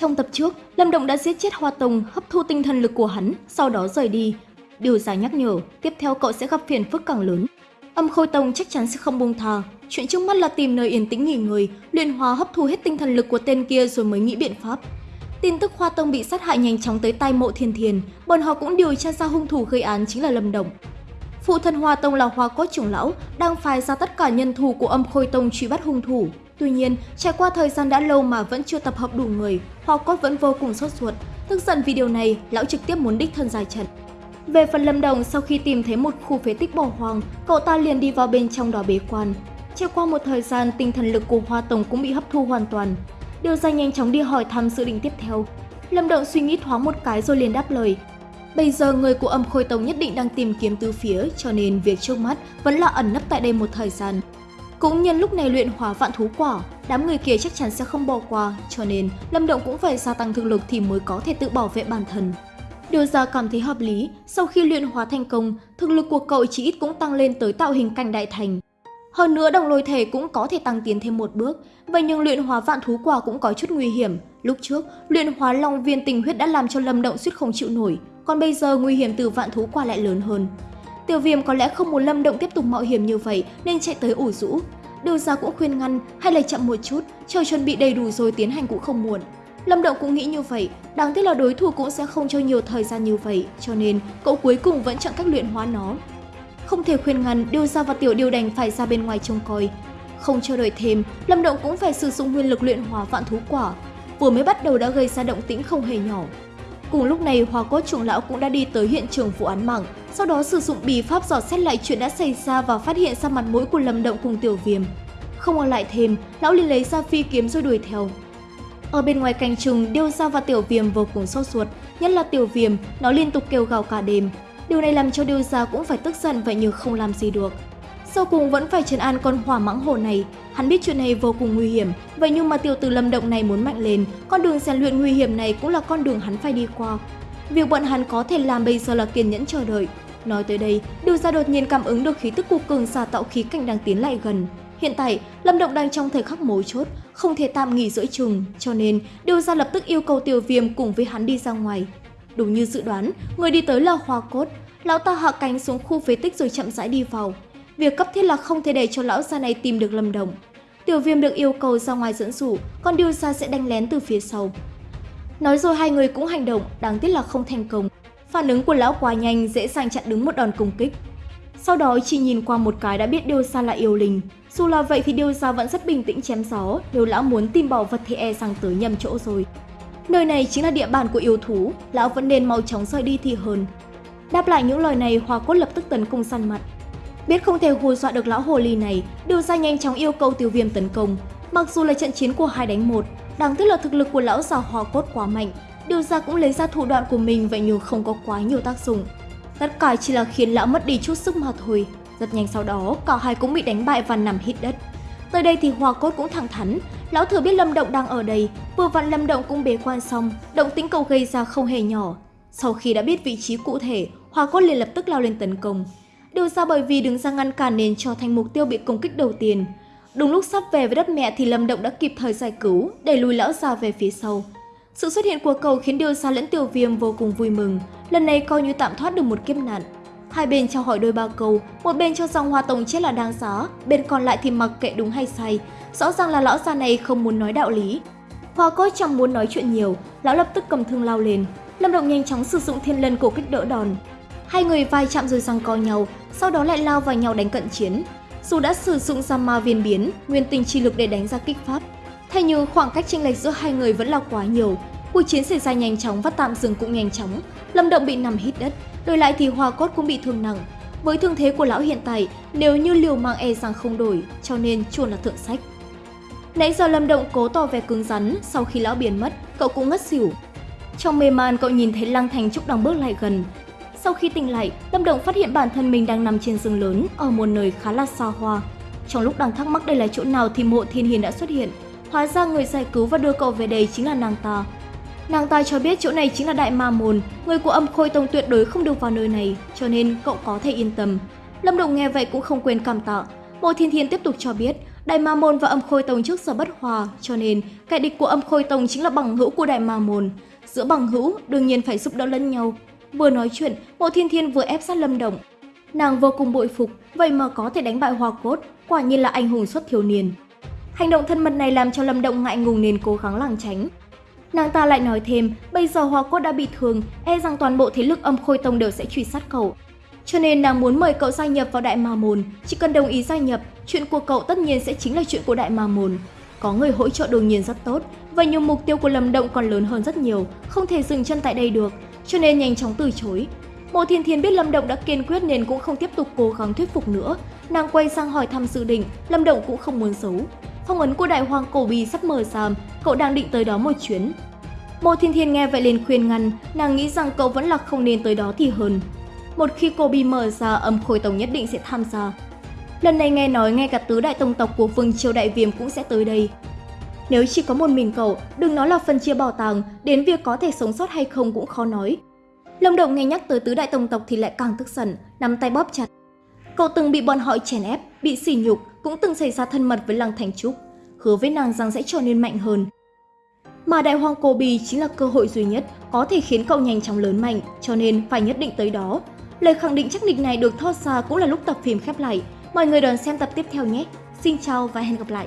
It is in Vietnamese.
Trong tập trước, Lâm Động đã giết chết Hoa Tông, hấp thu tinh thần lực của hắn, sau đó rời đi. Điều ra nhắc nhở, tiếp theo cậu sẽ gặp phiền phức càng lớn. Âm Khôi Tông chắc chắn sẽ không buông tha. Chuyện trước mắt là tìm nơi yên tĩnh nghỉ ngơi, luyện hóa hấp thu hết tinh thần lực của tên kia rồi mới nghĩ biện pháp. Tin tức Hoa Tông bị sát hại nhanh chóng tới tay mộ thiên thiền, bọn họ cũng điều tra ra hung thủ gây án chính là Lâm Động. Phụ thân Hoa Tông là Hoa Cốt trưởng lão, đang phái ra tất cả nhân thủ của âm Khôi Tông truy bắt hung thủ. Tuy nhiên, trải qua thời gian đã lâu mà vẫn chưa tập hợp đủ người, Hoa Cốt vẫn vô cùng sốt ruột. Tức giận vì điều này, lão trực tiếp muốn đích thân giải trận. Về phần Lâm Đồng, sau khi tìm thấy một khu phế tích bỏ hoang, cậu ta liền đi vào bên trong đó bế quan. Trải qua một thời gian, tinh thần lực của Hoa tổng cũng bị hấp thu hoàn toàn. Điều ra nhanh chóng đi hỏi thăm dự định tiếp theo. Lâm Động suy nghĩ thoáng một cái rồi liền đáp lời. Bây giờ người của âm khôi tông nhất định đang tìm kiếm từ phía, cho nên việc trước mắt vẫn là ẩn nấp tại đây một thời gian. Cũng nhân lúc này luyện hóa vạn thú quả, đám người kia chắc chắn sẽ không bỏ qua, cho nên Lâm Động cũng phải gia tăng thực lực thì mới có thể tự bảo vệ bản thân. Điều ra cảm thấy hợp lý, sau khi luyện hóa thành công, thực lực của cậu chỉ ít cũng tăng lên tới tạo hình cảnh đại thành. Hơn nữa đồng lôi thể cũng có thể tăng tiến thêm một bước, vậy nhưng luyện hóa vạn thú quả cũng có chút nguy hiểm. Lúc trước, luyện hóa long viên tình huyết đã làm cho Lâm Động suýt không chịu nổi, còn bây giờ nguy hiểm từ vạn thú quả lại lớn hơn. Tiểu viêm có lẽ không muốn Lâm Động tiếp tục mạo hiểm như vậy nên chạy tới ủ rũ. Điều ra cũng khuyên ngăn hay là chậm một chút, chờ chuẩn bị đầy đủ rồi tiến hành cũng không muộn. Lâm Động cũng nghĩ như vậy, đáng tiếc là đối thủ cũng sẽ không cho nhiều thời gian như vậy, cho nên cậu cuối cùng vẫn chọn cách luyện hóa nó. Không thể khuyên ngăn, Điêu Gia và Tiểu Điều đành phải ra bên ngoài trông coi. Không chờ đợi thêm, Lâm Động cũng phải sử dụng nguyên lực luyện hóa vạn thú quả. Vừa mới bắt đầu đã gây ra động tĩnh không hề nhỏ. Cùng lúc này, Hoa Cốt trưởng lão cũng đã đi tới hiện trường vụ án mạng, sau đó sử dụng bì pháp dò xét lại chuyện đã xảy ra và phát hiện ra mặt mũi của Lâm Động cùng Tiểu Viêm. Không ở lại thêm, lão liền lấy ra phi kiếm rồi đuổi theo. Ở bên ngoài canh chừng, Điêu Gia và Tiểu Viêm vô cùng sốt ruột, nhất là Tiểu Viêm, nó liên tục kêu gào cả đêm. Điều này làm cho Điêu Gia cũng phải tức giận vậy nhưng không làm gì được. Sau cùng vẫn phải trấn an con hỏa mãng hổ này, hắn biết chuyện này vô cùng nguy hiểm, vậy nhưng mà tiểu tử lâm động này muốn mạnh lên, con đường rèn luyện nguy hiểm này cũng là con đường hắn phải đi qua. Việc bọn hắn có thể làm bây giờ là kiên nhẫn chờ đợi. Nói tới đây, điều Gia đột nhiên cảm ứng được khí tức của cường xà tạo khí cảnh đang tiến lại gần. Hiện tại, Lâm Động đang trong thời khắc mấu chốt, không thể tạm nghỉ giữa chừng, cho nên điều Gia lập tức yêu cầu Tiểu Viêm cùng với hắn đi ra ngoài. Đúng như dự đoán, người đi tới là Hoa Cốt. Lão ta hạ cánh xuống khu phế tích rồi chậm rãi đi vào. Việc cấp thiết là không thể để cho lão già này tìm được Lâm Đồng. Tiểu Viêm được yêu cầu ra ngoài dẫn dụ, còn Điêu ra sẽ đánh lén từ phía sau. Nói rồi hai người cũng hành động, đáng tiếc là không thành công. Phản ứng của lão quá nhanh, dễ dàng chặn đứng một đòn công kích. Sau đó chỉ nhìn qua một cái đã biết Điêu sa là yêu linh. Dù là vậy thì Điêu sa vẫn rất bình tĩnh chém gió, nếu lão muốn tìm bảo vật thì e rằng tới nhầm chỗ rồi. Nơi này chính là địa bàn của yêu thú, lão vẫn nên mau chóng rời đi thì hơn. Đáp lại những lời này, Hoa Cốt lập tức tấn công săn mặt. Biết không thể hù dọa được lão hồ ly này, Điêu Gia nhanh chóng yêu cầu Tiêu Viêm tấn công. Mặc dù là trận chiến của hai đánh một, đáng tiếc là thực lực của lão già Hoa Cốt quá mạnh, điều Gia cũng lấy ra thủ đoạn của mình vậy nhưng không có quá nhiều tác dụng. Tất cả chỉ là khiến lão mất đi chút sức mà thôi. Rất nhanh sau đó, cả hai cũng bị đánh bại và nằm hít đất. Tới đây thì Hoa Cốt cũng thẳng thắn, lão thừa biết Lâm Động đang ở đây, vừa vặn Lâm Động cũng bế quan xong, động tĩnh cầu gây ra không hề nhỏ. Sau khi đã biết vị trí cụ thể, Hoa Cốt liền lập tức lao lên tấn công. Điều ra bởi vì đứng ra ngăn cản nên cho thành mục tiêu bị công kích đầu tiên. Đúng lúc sắp về với đất mẹ thì Lâm Động đã kịp thời giải cứu, đẩy lùi lão già về phía sau. Sự xuất hiện của cầu khiến Điều Sa lẫn Tiểu Viêm vô cùng vui mừng, lần này coi như tạm thoát được một kiếp nạn. Hai bên trao hỏi đôi ba câu, một bên cho rằng Hoa Tông chết là đáng giá, bên còn lại thì mặc kệ đúng hay sai. Rõ ràng là lão già này không muốn nói đạo lý. Hoa Cốt chẳng muốn nói chuyện nhiều, lão lập tức cầm thương lao lên. Lâm Động nhanh chóng sử dụng thiên lân cổ kích đỡ đòn. Hai người vai chạm rồi răng co nhau, sau đó lại lao vào nhau đánh cận chiến. Dù đã sử dụng ra ma viên biến, nguyên tình chi lực để đánh ra kích pháp, thế nhưng khoảng cách chênh lệch giữa hai người vẫn là quá nhiều. Cuộc chiến xảy ra nhanh chóng và tạm dừng cũng nhanh chóng. Lâm Động bị nằm hít đất, đổi lại thì Hoa Cốt cũng bị thương nặng. Với thương thế của lão hiện tại, nếu như liều mạng e rằng không đổi, cho nên chuồn là thượng sách. Nãy giờ Lâm Động cố tỏ vẻ cứng rắn, sau khi lão biến mất, cậu cũng ngất xỉu. Trong mê man, cậu nhìn thấy Lăng Thành Trúc đang bước lại gần. Sau khi tỉnh lại, Lâm Động phát hiện bản thân mình đang nằm trên rừng lớn ở một nơi khá là xa hoa. Trong lúc đang thắc mắc đây là chỗ nào thì mộ thiên hiền đã xuất hiện. Hóa ra người giải cứu và đưa cậu về đây chính là nàng ta. Nàng ta cho biết chỗ này chính là Đại Ma Môn, người của âm khôi tông tuyệt đối không được vào nơi này, cho nên cậu có thể yên tâm. Lâm Động nghe vậy cũng không quên cảm tạ. Mộ Thiên Thiên tiếp tục cho biết, Đại Ma Môn và Âm Khôi Tông trước giờ bất hòa, cho nên kẻ địch của Âm Khôi Tông chính là bằng hữu của Đại Ma Môn. Giữa bằng hữu, đương nhiên phải giúp đỡ lẫn nhau. Vừa nói chuyện, Mộ Thiên Thiên vừa ép sát Lâm Động. Nàng vô cùng bội phục, vậy mà có thể đánh bại Hoa Cốt, quả nhiên là anh hùng xuất thiếu niên. Hành động thân mật này làm cho Lâm Động ngại ngùng nên cố gắng lảng tránh. Nàng ta lại nói thêm, bây giờ Hoa Cốt đã bị thương, e rằng toàn bộ thế lực âm khôi tông đều sẽ truy sát cậu. Cho nên nàng muốn mời cậu gia nhập vào Đại Ma Môn, chỉ cần đồng ý gia nhập, chuyện của cậu tất nhiên sẽ chính là chuyện của Đại Ma Môn. Có người hỗ trợ đương nhiên rất tốt, và nhiều mục tiêu của Lâm Động còn lớn hơn rất nhiều, không thể dừng chân tại đây được, cho nên nhanh chóng từ chối. Mộ Thiên Thiên biết Lâm Động đã kiên quyết nên cũng không tiếp tục cố gắng thuyết phục nữa, nàng quay sang hỏi thăm sự định, Lâm Động cũng không muốn giấu. Phong ấn của Đại Hoàng Cổ Bì sắp mở ra, cậu đang định tới đó một chuyến. Mộ Thiên Thiên nghe vậy liền khuyên ngăn, nàng nghĩ rằng cậu vẫn là không nên tới đó thì hơn. Một khi Cổ Bì mở ra, âm khôi tổng nhất định sẽ tham gia. Lần này nghe nói ngay cả tứ đại tông tộc của vương triều đại viêm cũng sẽ tới đây. Nếu chỉ có một mình cậu, đừng nói là phân chia bảo tàng, đến việc có thể sống sót hay không cũng khó nói. Lâm Động nghe nhắc tới tứ đại tông tộc thì lại càng tức giận, nắm tay bóp chặt. Cậu từng bị bọn họ chèn ép, bị sỉ nhục, cũng từng xảy ra thân mật với Lăng Thành Trúc, hứa với nàng rằng sẽ trở nên mạnh hơn. Mà Đại Hoàng Cô Bì chính là cơ hội duy nhất có thể khiến cậu nhanh chóng lớn mạnh, cho nên phải nhất định tới đó. Lời khẳng định chắc định này được thoát ra cũng là lúc tập phim khép lại. Mọi người đón xem tập tiếp theo nhé. Xin chào và hẹn gặp lại!